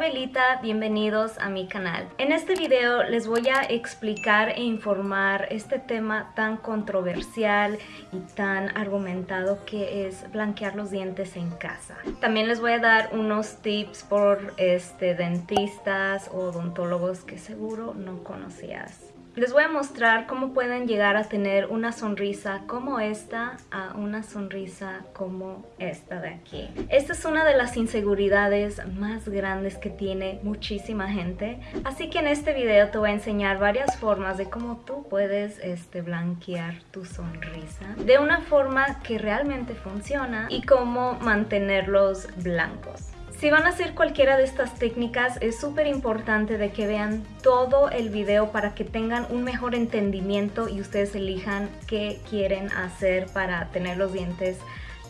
Belita, bienvenidos a mi canal. En este video les voy a explicar e informar este tema tan controversial y tan argumentado que es blanquear los dientes en casa. También les voy a dar unos tips por este, dentistas o odontólogos que seguro no conocías. Les voy a mostrar cómo pueden llegar a tener una sonrisa como esta a una sonrisa como esta de aquí. Esta es una de las inseguridades más grandes que tiene muchísima gente. Así que en este video te voy a enseñar varias formas de cómo tú puedes este, blanquear tu sonrisa de una forma que realmente funciona y cómo mantenerlos blancos. Si van a hacer cualquiera de estas técnicas es súper importante de que vean todo el video para que tengan un mejor entendimiento y ustedes elijan qué quieren hacer para tener los dientes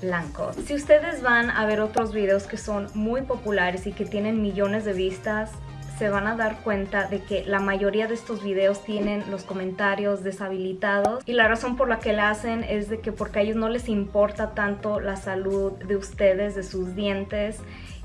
blancos. Si ustedes van a ver otros videos que son muy populares y que tienen millones de vistas, se van a dar cuenta de que la mayoría de estos videos tienen los comentarios deshabilitados y la razón por la que la hacen es de que porque a ellos no les importa tanto la salud de ustedes, de sus dientes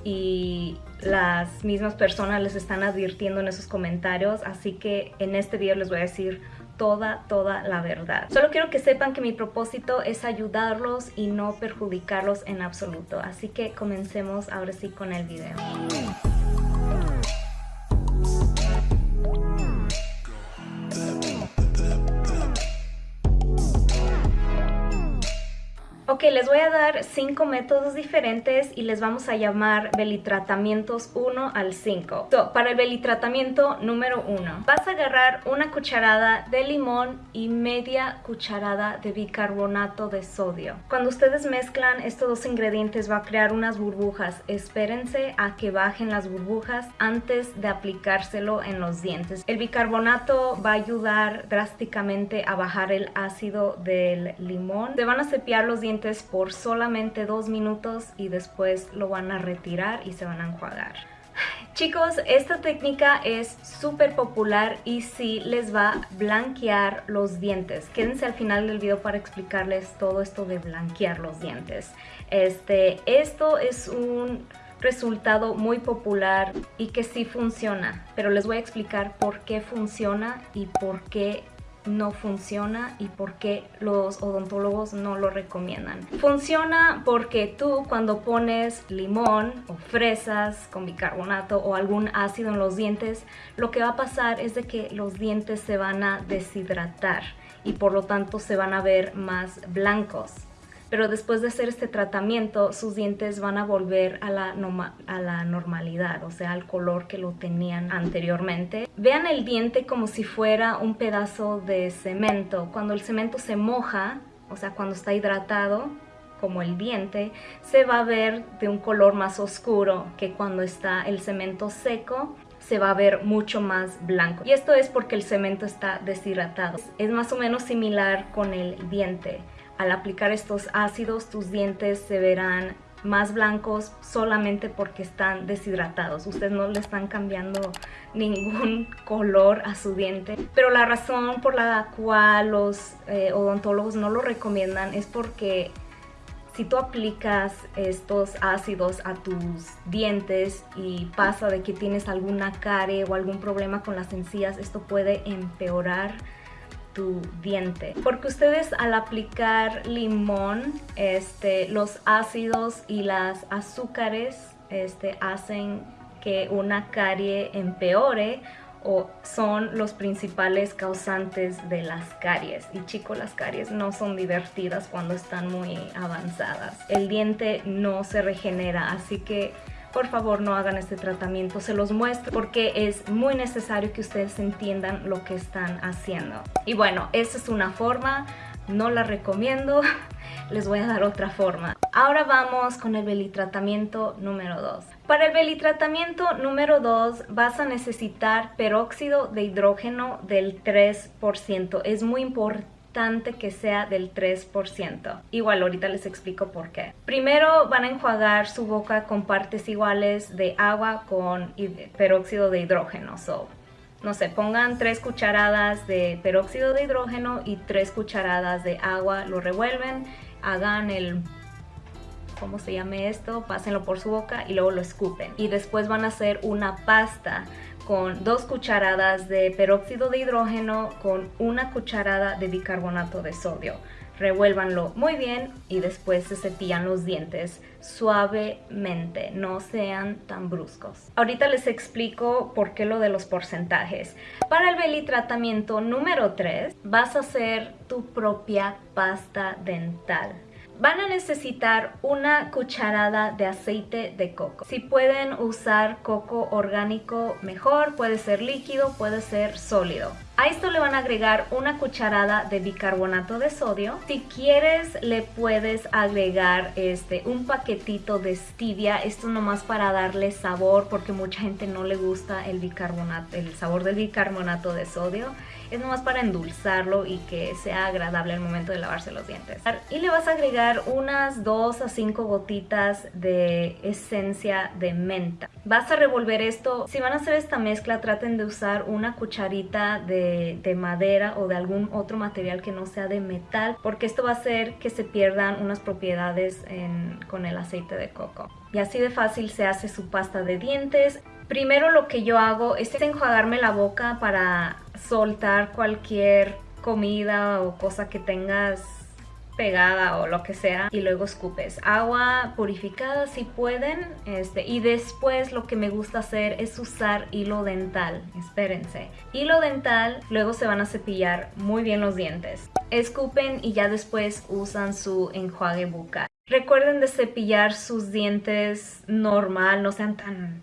y las mismas personas les están advirtiendo en esos comentarios, así que en este video les voy a decir toda, toda la verdad. Solo quiero que sepan que mi propósito es ayudarlos y no perjudicarlos en absoluto, así que comencemos ahora sí con el video. Ok, les voy a dar cinco métodos diferentes y les vamos a llamar belitratamientos 1 al 5. para el belitratamiento número 1, vas a agarrar una cucharada de limón y media cucharada de bicarbonato de sodio. Cuando ustedes mezclan estos dos ingredientes va a crear unas burbujas. Espérense a que bajen las burbujas antes de aplicárselo en los dientes. El bicarbonato va a ayudar drásticamente a bajar el ácido del limón. Se van a cepillar los dientes por solamente dos minutos y después lo van a retirar y se van a enjuagar. Chicos, esta técnica es súper popular y sí les va a blanquear los dientes. Quédense al final del video para explicarles todo esto de blanquear los dientes. Este, esto es un resultado muy popular y que sí funciona, pero les voy a explicar por qué funciona y por qué no funciona y por qué los odontólogos no lo recomiendan. Funciona porque tú cuando pones limón o fresas con bicarbonato o algún ácido en los dientes, lo que va a pasar es de que los dientes se van a deshidratar y por lo tanto se van a ver más blancos pero después de hacer este tratamiento sus dientes van a volver a la, normalidad, o sea, al color que lo tenían anteriormente. Vean el diente como si fuera un pedazo de cemento. Cuando el cemento se moja, o sea, cuando está hidratado, como el diente, se va a ver de un color más oscuro que cuando está el cemento seco se va a ver mucho más blanco. Y esto es porque el cemento está deshidratado. Es más o menos similar con el diente. Al aplicar estos ácidos tus dientes se verán más blancos solamente porque están deshidratados. Ustedes no le están cambiando ningún color a su diente. Pero la razón por la cual los eh, odontólogos no lo recomiendan es porque si tú aplicas estos ácidos a tus dientes y pasa de que tienes alguna carie o algún problema con las encías, esto puede empeorar tu diente. Porque ustedes al aplicar limón, este, los ácidos y las azúcares este, hacen que una carie empeore o son los principales causantes de las caries. Y chicos, las caries no son divertidas cuando están muy avanzadas. El diente no se regenera, así que por favor no hagan este tratamiento, se los muestro porque es muy necesario que ustedes entiendan lo que están haciendo. Y bueno, esa es una forma, no la recomiendo, les voy a dar otra forma. Ahora vamos con el belitratamiento número 2. Para el belitratamiento número 2 vas a necesitar peróxido de hidrógeno del 3%. Es muy importante que sea del 3%. Igual ahorita les explico por qué. Primero van a enjuagar su boca con partes iguales de agua con peróxido de hidrógeno. So, no sé, pongan 3 cucharadas de peróxido de hidrógeno y 3 cucharadas de agua, lo revuelven, hagan el cómo se llame esto, pásenlo por su boca y luego lo escupen. Y después van a hacer una pasta con dos cucharadas de peróxido de hidrógeno con una cucharada de bicarbonato de sodio. Revuélvanlo muy bien y después se cepillan los dientes suavemente, no sean tan bruscos. Ahorita les explico por qué lo de los porcentajes. Para el belly tratamiento número 3 vas a hacer tu propia pasta dental van a necesitar una cucharada de aceite de coco. Si pueden usar coco orgánico mejor, puede ser líquido, puede ser sólido. A esto le van a agregar una cucharada de bicarbonato de sodio. Si quieres le puedes agregar este, un paquetito de stevia. Esto nomás para darle sabor porque mucha gente no le gusta el bicarbonato, el sabor del bicarbonato de sodio. Es nomás para endulzarlo y que sea agradable al momento de lavarse los dientes. Y le vas a agregar unas 2 a 5 gotitas de esencia de menta. Vas a revolver esto. Si van a hacer esta mezcla traten de usar una cucharita de de, madera o de algún otro material que no sea de metal porque esto va a hacer que se pierdan unas propiedades con el aceite de coco. Y así de fácil se hace su pasta de dientes. Primero lo que yo hago es enjuagarme la boca para soltar cualquier comida o cosa que tengas pegada o lo que sea y luego escupes agua purificada si pueden este y después lo que me gusta hacer es usar hilo dental espérense. Hilo dental luego se van a cepillar muy bien los dientes. Escupen y ya después usan su enjuague bucal. Recuerden de cepillar sus dientes normal no sean tan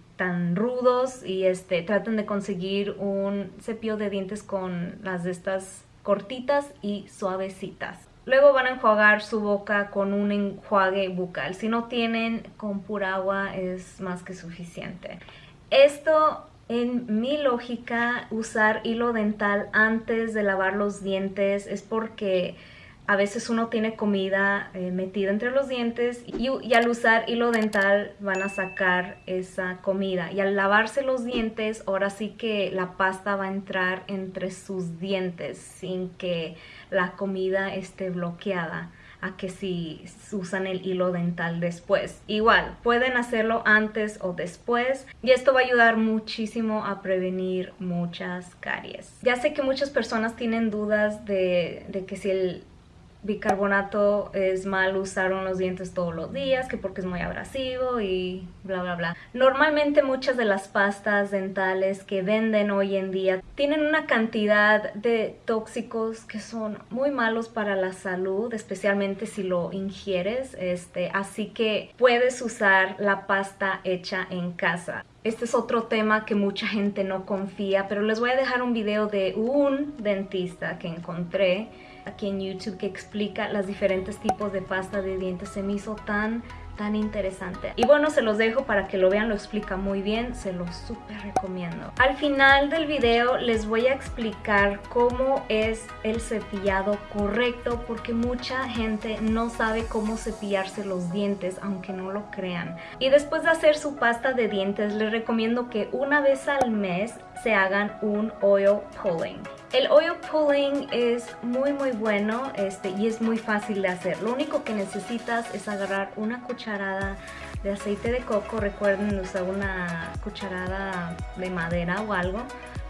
rudos y este traten de conseguir un cepillo de dientes con las de estas cortitas y suavecitas Luego van a enjuagar su boca con un enjuague bucal. Si no tienen, con pura agua es más que suficiente. Esto, en mi lógica, usar hilo dental antes de lavar los dientes es porque a veces uno tiene comida eh, metida entre los dientes y, al usar hilo dental van a sacar esa comida y al lavarse los dientes ahora sí que la pasta va a entrar entre sus dientes sin que la comida esté bloqueada a que si usan el hilo dental después. Igual, pueden hacerlo antes o después y esto va a ayudar muchísimo a prevenir muchas caries. Ya sé que muchas personas tienen dudas de, de que si el bicarbonato es mal usar los dientes todos los días, que porque es muy abrasivo y bla bla bla. Normalmente muchas de las pastas dentales que venden hoy en día tienen una cantidad de tóxicos que son muy malos para la salud, especialmente si lo ingieres, este, así que puedes usar la pasta hecha en casa. Este es otro tema que mucha gente no confía, pero les voy a dejar un video de un dentista que encontré aquí en YouTube que explica los diferentes tipos de pasta de dientes. Se me hizo tan tan interesante. Y bueno, se los dejo para que lo vean, lo explica muy bien, se los súper recomiendo. Al final del video les voy a explicar cómo es el cepillado correcto porque mucha gente no sabe cómo cepillarse los dientes, aunque no lo crean. Y después de hacer su pasta de dientes, les recomiendo que una vez al mes se hagan un oil pulling. El oil pulling es muy muy bueno este, y es muy fácil de hacer. Lo único que necesitas es agarrar una cucharada de aceite de coco. Recuerden usar una cucharada de madera o algo.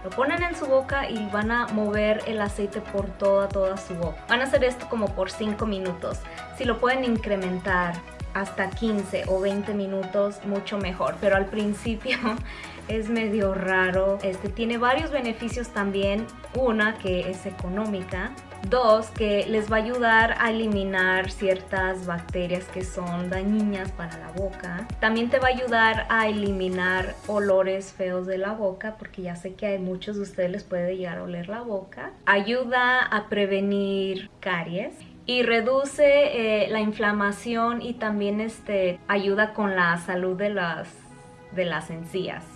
Lo ponen en su boca y van a mover el aceite por toda, toda su boca. Van a hacer esto como por 5 minutos. Si lo pueden incrementar hasta 15 o 20 minutos, mucho mejor. Pero al principio es medio raro. Este tiene varios beneficios también. Una, que es económica. Dos, que les va a ayudar a eliminar ciertas bacterias que son dañinas para la boca. También te va a ayudar a eliminar olores feos de la boca, porque ya sé que a muchos de ustedes les puede llegar a oler la boca. Ayuda a prevenir caries y reduce eh, la inflamación y también este, ayuda con la salud de las, de las encías.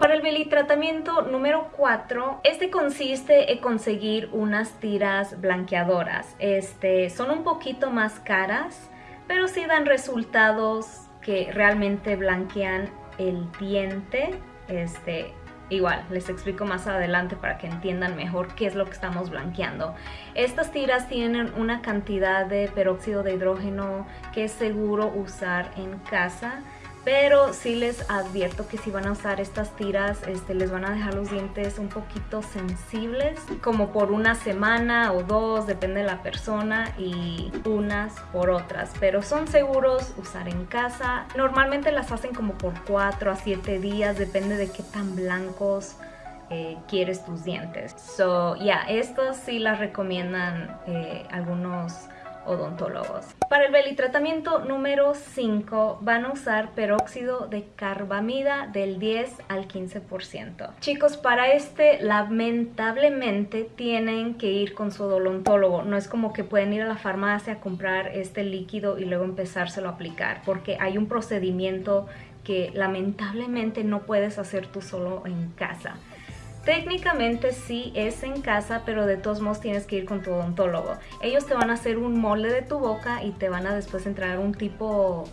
Para el belly tratamiento número 4, este consiste en conseguir unas tiras blanqueadoras. Este, son un poquito más caras, pero sí dan resultados que realmente blanquean el diente. Este, igual, les explico más adelante para que entiendan mejor qué es lo que estamos blanqueando. Estas tiras tienen una cantidad de peróxido de hidrógeno que es seguro usar en casa pero sí les advierto que si van a usar estas tiras este, les van a dejar los dientes un poquito sensibles como por una semana o dos depende de la persona y unas por otras. Pero son seguros usar en casa. Normalmente las hacen como por 4 a 7 días depende de qué tan blancos eh, quieres tus dientes. So ya yeah, estos sí las recomiendan eh, algunos odontólogos. Para el belitratamiento número 5 van a usar peróxido de carbamida del 10 al 15%. Chicos, para este lamentablemente tienen que ir con su odontólogo. No es como que pueden ir a la farmacia a comprar este líquido y luego empezárselo a aplicar porque hay un procedimiento que lamentablemente no puedes hacer tú solo en casa. Técnicamente sí es en casa, pero de todos modos tienes que ir con tu odontólogo. Ellos te van a hacer un molde de tu boca y te van a después entrar un tipo,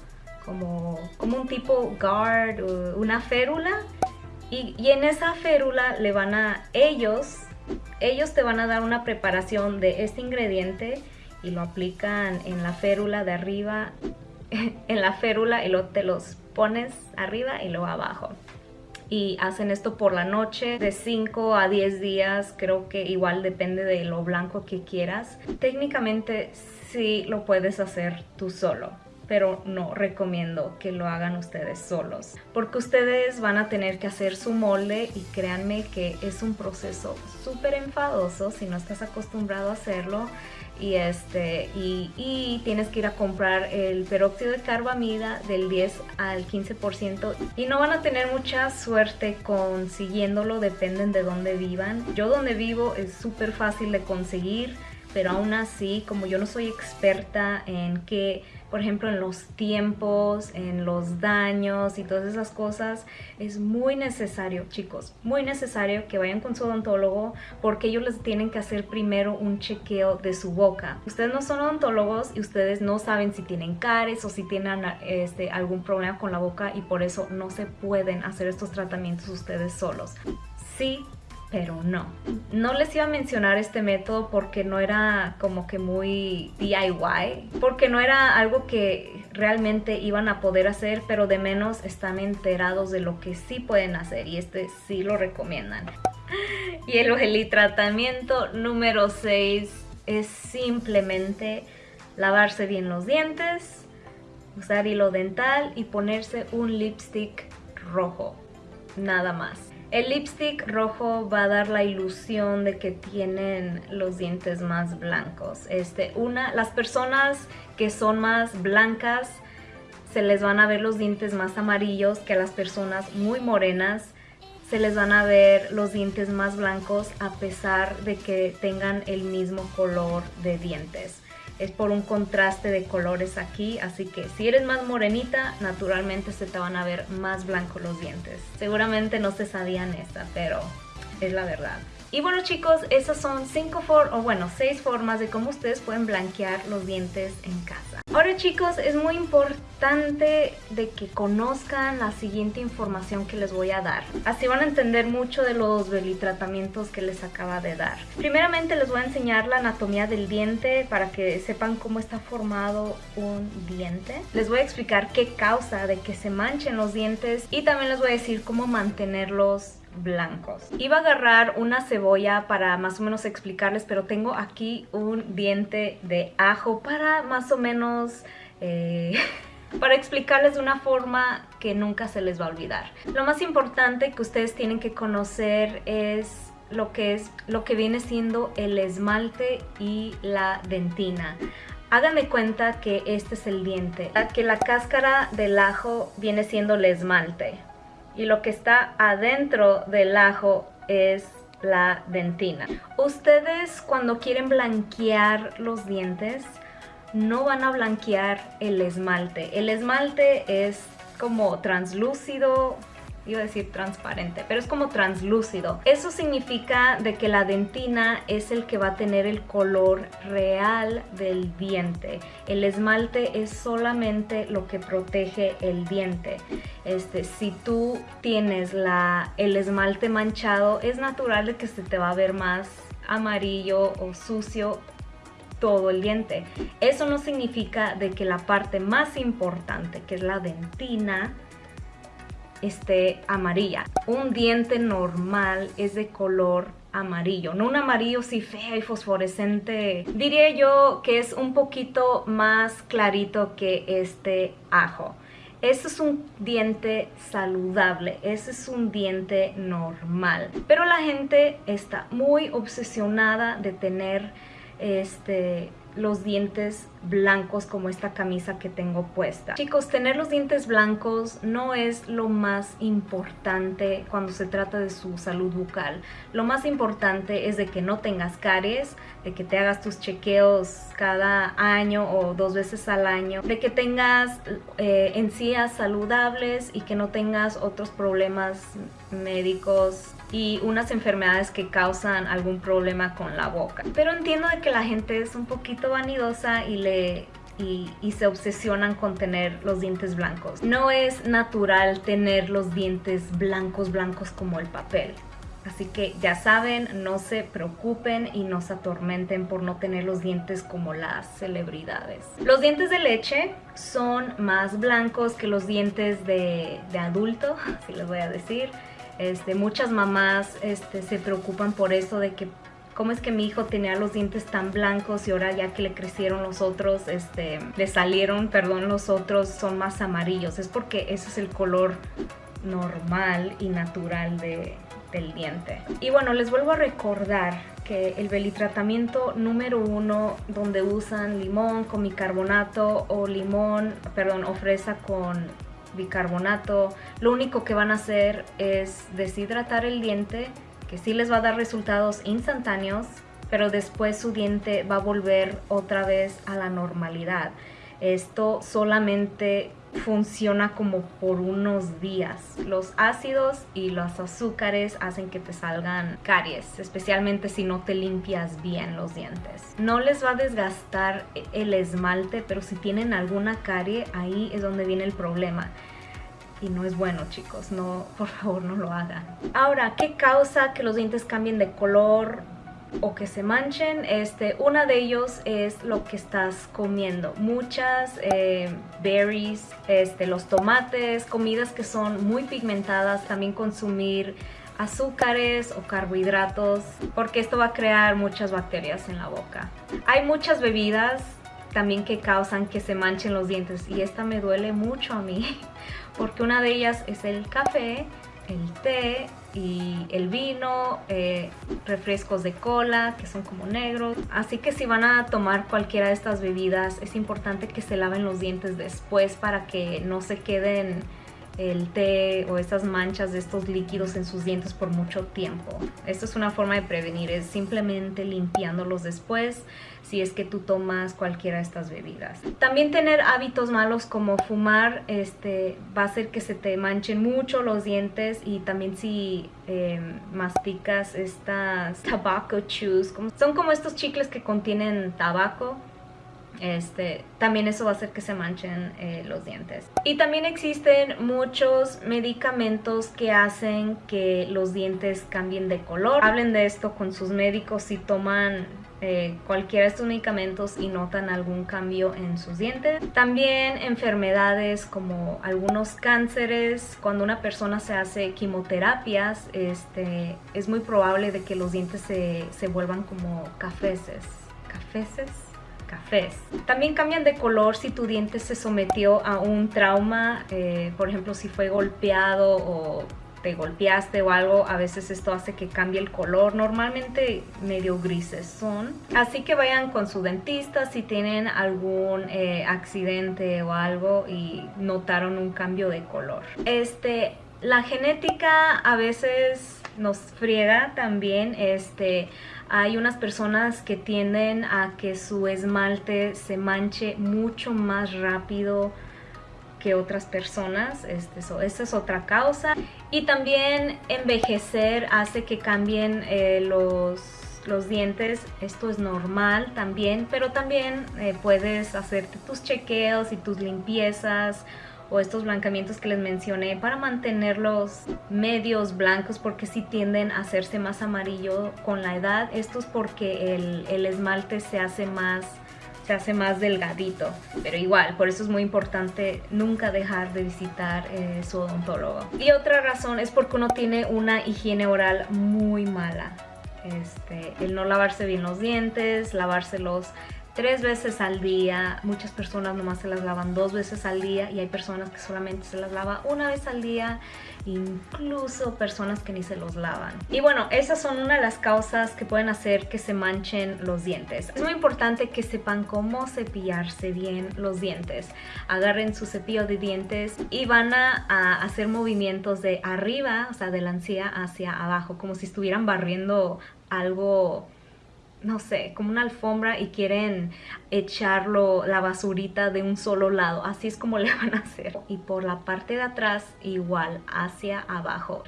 como, como un tipo guard, una férula. Y, en esa férula le van a, ellos, ellos te van a dar una preparación de este ingrediente y lo aplican en la férula de arriba, en la férula y lo, te los pones arriba y luego abajo y hacen esto por la noche de 5 a 10 días creo que igual depende de lo blanco que quieras. Técnicamente sí lo puedes hacer tú solo pero no recomiendo que lo hagan ustedes solos porque ustedes van a tener que hacer su molde y créanme que es un proceso súper enfadoso si no estás acostumbrado a hacerlo y este y, tienes que ir a comprar el peróxido de carbamida del 10 al 15% y no van a tener mucha suerte consiguiéndolo dependen de dónde vivan. Yo donde vivo es súper fácil de conseguir pero aún así como yo no soy experta en qué por ejemplo, en los tiempos, en los daños y todas esas cosas, es muy necesario, chicos, muy necesario que vayan con su odontólogo porque ellos les tienen que hacer primero un chequeo de su boca. Ustedes no son odontólogos y ustedes no saben si tienen caries o si tienen este, algún problema con la boca y por eso no se pueden hacer estos tratamientos ustedes solos. Sí pero no. No les iba a mencionar este método porque no era como que muy DIY, porque no era algo que realmente iban a poder hacer, pero de menos están enterados de lo que sí pueden hacer y este sí lo recomiendan. Y el gel tratamiento número 6 es simplemente lavarse bien los dientes, usar hilo dental y ponerse un lipstick rojo, nada más. El lipstick rojo va a dar la ilusión de que tienen los dientes más blancos. Este, una, las personas que son más blancas se les van a ver los dientes más amarillos que a las personas muy morenas se les van a ver los dientes más blancos a pesar de que tengan el mismo color de dientes es por un contraste de colores aquí, así que si eres más morenita, naturalmente se te van a ver más blancos los dientes. Seguramente no se sabían esta, pero es la verdad. Y bueno chicos, esas son 5 o bueno, 6 formas de cómo ustedes pueden blanquear los dientes en casa. Ahora chicos, es muy importante de que conozcan la siguiente información que les voy a dar. Así van a entender mucho de los belitratamientos que les acaba de dar. Primeramente les voy a enseñar la anatomía del diente para que sepan cómo está formado un diente. Les voy a explicar qué causa de que se manchen los dientes y también les voy a decir cómo mantenerlos blancos. Iba a agarrar una cebolla para más o menos explicarles, pero tengo aquí un diente de ajo para más o menos... Eh, para explicarles de una forma que nunca se les va a olvidar. Lo más importante que ustedes tienen que conocer es lo que es lo que viene siendo el esmalte y la dentina. Hagan de cuenta que este es el diente, que la cáscara del ajo viene siendo el esmalte y lo que está adentro del ajo es la dentina. Ustedes cuando quieren blanquear los dientes no van a blanquear el esmalte. El esmalte es como translúcido, iba a decir transparente, pero es como translúcido. Eso significa de que la dentina es el que va a tener el color real del diente. El esmalte es solamente lo que protege el diente. Este, si tú tienes la, el esmalte manchado, es natural de que se te va a ver más amarillo o sucio todo el diente. Eso no significa de que la parte más importante, que es la dentina, esté amarilla. Un diente normal es de color amarillo, no un amarillo así feo y fosforescente. Diría yo que es un poquito más clarito que este ajo. Ese es un diente saludable, ese es un diente normal. Pero la gente está muy obsesionada de tener este los dientes blancos como esta camisa que tengo puesta. Chicos, tener los dientes blancos no es lo más importante cuando se trata de su salud bucal. Lo más importante es de que no tengas caries, de que te hagas tus chequeos cada año o dos veces al año, de que tengas eh, encías saludables y que no tengas otros problemas médicos y unas enfermedades que causan algún problema con la boca. Pero entiendo de que la gente es un poquito vanidosa y le y, se obsesionan con tener los dientes blancos. No es natural tener los dientes blancos blancos como el papel. Así que ya saben, no se preocupen y no se atormenten por no tener los dientes como las celebridades. Los dientes de leche son más blancos que los dientes de, de adulto, así les voy a decir. Este, muchas mamás este, se preocupan por eso de que cómo es que mi hijo tenía los dientes tan blancos y ahora ya que le crecieron los otros, este, le salieron, perdón, los otros son más amarillos. Es porque ese es el color normal y natural de, del diente. Y bueno, les vuelvo a recordar que el belitratamiento número uno donde usan limón con bicarbonato o limón, perdón, o fresa con bicarbonato, lo único que van a hacer es deshidratar el diente, que sí les va a dar resultados instantáneos, pero después su diente va a volver otra vez a la normalidad. Esto solamente funciona como por unos días. Los ácidos y los azúcares hacen que te salgan caries, especialmente si no te limpias bien los dientes. No les va a desgastar el esmalte, pero si tienen alguna carie, ahí es donde viene el problema. Y no es bueno, chicos. No, por favor, no lo hagan. Ahora, ¿qué causa que los dientes cambien de color? O que se manchen, este, una de ellos es lo que estás comiendo. Muchas eh, berries, este, los tomates, comidas que son muy pigmentadas, también consumir azúcares o carbohidratos, porque esto va a crear muchas bacterias en la boca. Hay muchas bebidas también que causan que se manchen los dientes y esta me duele mucho a mí, porque una de ellas es el café, el té y el vino, eh, refrescos de cola que son como negros. Así que si van a tomar cualquiera de estas bebidas es importante que se laven los dientes después para que no se queden el té o estas manchas de estos líquidos en sus dientes por mucho tiempo. Esto es una forma de prevenir, es simplemente limpiándolos después si es que tú tomas cualquiera de estas bebidas. También tener hábitos malos como fumar este, va a hacer que se te manchen mucho los dientes y también si em, masticas estas tobacco chews, son como estos chicles que contienen tabaco este, también eso va a hacer que se manchen eh, los dientes. Y también existen muchos medicamentos que hacen que los dientes cambien de color. Hablen de esto con sus médicos si toman eh, cualquiera de estos medicamentos y notan algún cambio en sus dientes. También enfermedades como algunos cánceres, cuando una persona se hace quimioterapias, este, es muy probable de que los dientes se, se vuelvan como cafeces. ¿Cafeces? Cafés. También cambian de color si tu diente se sometió a un trauma, eh, por ejemplo si fue golpeado o te golpeaste o algo, a veces esto hace que cambie el color, normalmente medio grises son. Así que vayan con su dentista si tienen algún eh, accidente o algo y notaron un cambio de color. Este, la genética a veces nos friega también, este, hay unas personas que tienden a que su esmalte se manche mucho más rápido que otras personas, este, es otra causa. Y también envejecer hace que cambien eh, los, los, dientes. Esto es normal también, pero también eh, puedes hacerte tus chequeos y tus limpiezas o estos blancamientos que les mencioné para mantenerlos medios blancos porque si tienden a hacerse más amarillo con la edad. Esto es porque el, el esmalte se hace más se hace más delgadito. Pero igual, por eso es muy importante nunca dejar de visitar eh, su odontólogo. Y otra razón es porque uno tiene una higiene oral muy mala. Este, el no lavarse bien los dientes, lavárselos tres veces al día. Muchas personas nomás se las lavan dos veces al día y hay personas que solamente se las lava una vez al día, incluso personas que ni se los lavan. Y bueno, esas son una de las causas que pueden hacer que se manchen los dientes. Es muy importante que sepan cómo cepillarse bien los dientes. Agarren su cepillo de dientes y van a, a hacer movimientos de arriba, o sea, de la encía hacia abajo, como si estuvieran barriendo algo no sé, como una alfombra y quieren echarlo, la basurita de un solo lado. Así es como le van a hacer. Y por la parte de atrás igual, hacia abajo.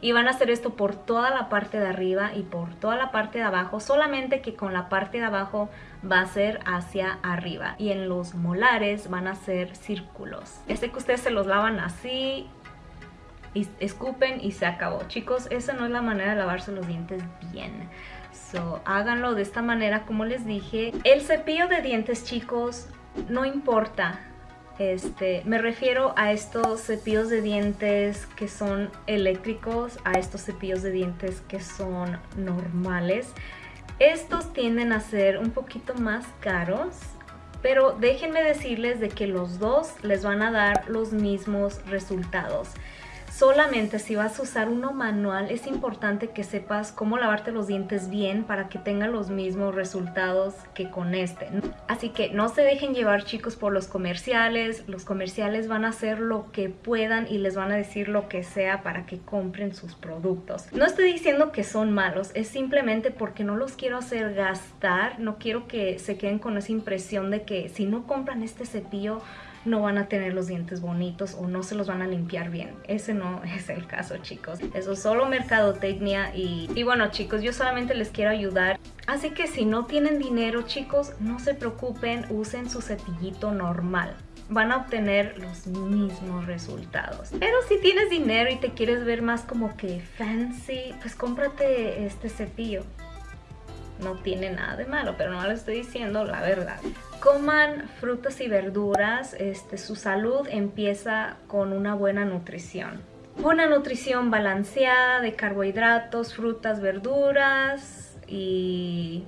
Y van a hacer esto por toda la parte de arriba y por toda la parte de abajo. Solamente que con la parte de abajo va a ser hacia arriba. Y en los molares van a ser círculos. Este que ustedes se los lavan así y escupen y se acabó. Chicos, esa no es la manera de lavarse los dientes bien háganlo de esta manera como les dije. El cepillo de dientes chicos no importa. Este, me refiero a estos cepillos de dientes que son eléctricos, a estos cepillos de dientes que son normales. Estos tienden a ser un poquito más caros, pero déjenme decirles de que los dos les van a dar los mismos resultados. Solamente si vas a usar uno manual es importante que sepas cómo lavarte los dientes bien para que tengan los mismos resultados que con este. Así que no se dejen llevar chicos por los comerciales. Los comerciales van a hacer lo que puedan y les van a decir lo que sea para que compren sus productos. No estoy diciendo que son malos, es simplemente porque no los quiero hacer gastar. No quiero que se queden con esa impresión de que si no compran este cepillo no van a tener los dientes bonitos o no se los van a limpiar bien. Ese no es el caso, chicos. Eso es solo mercadotecnia y, y bueno, chicos, yo solamente les quiero ayudar. Así que si no tienen dinero, chicos, no se preocupen, usen su cepillito normal van a obtener los mismos resultados. Pero si tienes dinero y te quieres ver más como que fancy, pues cómprate este cepillo no tiene nada de malo, pero no le estoy diciendo la verdad. Coman frutas y verduras, este, su salud empieza con una buena nutrición. Una nutrición balanceada de carbohidratos, frutas, verduras y...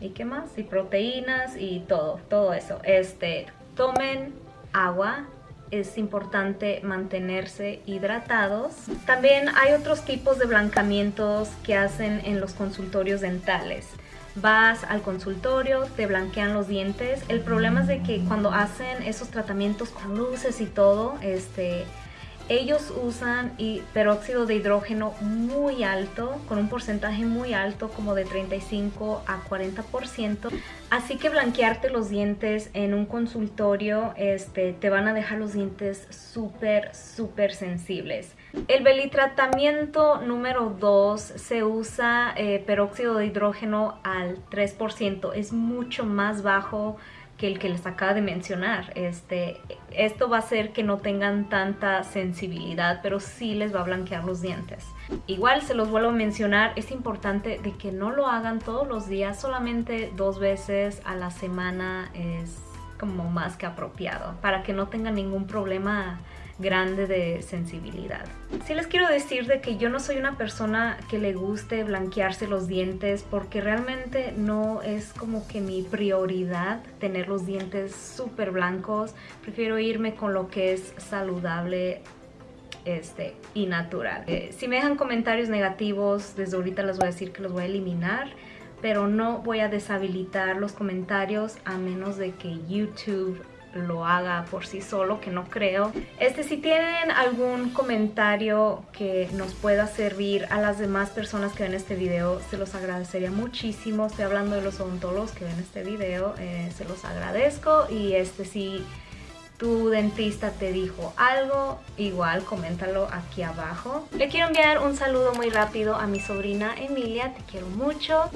¿Y qué más? Y proteínas y todo, todo eso. Este, tomen agua, es importante mantenerse hidratados. También hay otros tipos de blancamientos que hacen en los consultorios dentales vas al consultorio, te blanquean los dientes. El problema es de que cuando hacen esos tratamientos con luces y todo, este, ellos usan peróxido de hidrógeno muy alto, con un porcentaje muy alto, como de 35 a 40%. Así que blanquearte los dientes en un consultorio este, te van a dejar los dientes súper, súper sensibles. El belitratamiento número 2 se usa eh, peróxido de hidrógeno al 3%. Es mucho más bajo que el que les acaba de mencionar. Este, esto va a hacer que no tengan tanta sensibilidad, pero sí les va a blanquear los dientes. Igual se los vuelvo a mencionar, es importante de que no lo hagan todos los días, solamente dos veces a la semana es como más que apropiado, para que no tengan ningún problema grande de sensibilidad. Sí les quiero decir de que yo no soy una persona que le guste blanquearse los dientes porque realmente no es como que mi prioridad tener los dientes súper blancos. Prefiero irme con lo que es saludable este, y natural. Eh, si me dejan comentarios negativos, desde ahorita les voy a decir que los voy a eliminar pero no voy a deshabilitar los comentarios a menos de que YouTube lo haga por sí solo, que no creo. Este, si tienen algún comentario que nos pueda servir a las demás personas que ven este video, se los agradecería muchísimo. Estoy hablando de los odontólogos que ven este video, eh, se los agradezco. Y este, si tu dentista te dijo algo, igual coméntalo aquí abajo. Le quiero enviar un saludo muy rápido a mi sobrina Emilia, te quiero mucho.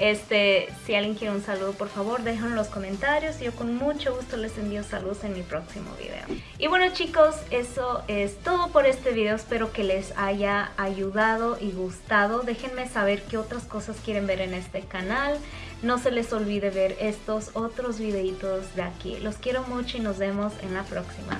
Este, si alguien quiere un saludo, por favor, déjenlo en los comentarios. Yo con mucho gusto les envío saludos en mi próximo video. Y bueno chicos, eso es todo por este video. Espero que les haya ayudado y gustado. Déjenme saber qué otras cosas quieren ver en este canal. No se les olvide ver estos otros videitos de aquí. Los quiero mucho y nos vemos en la próxima.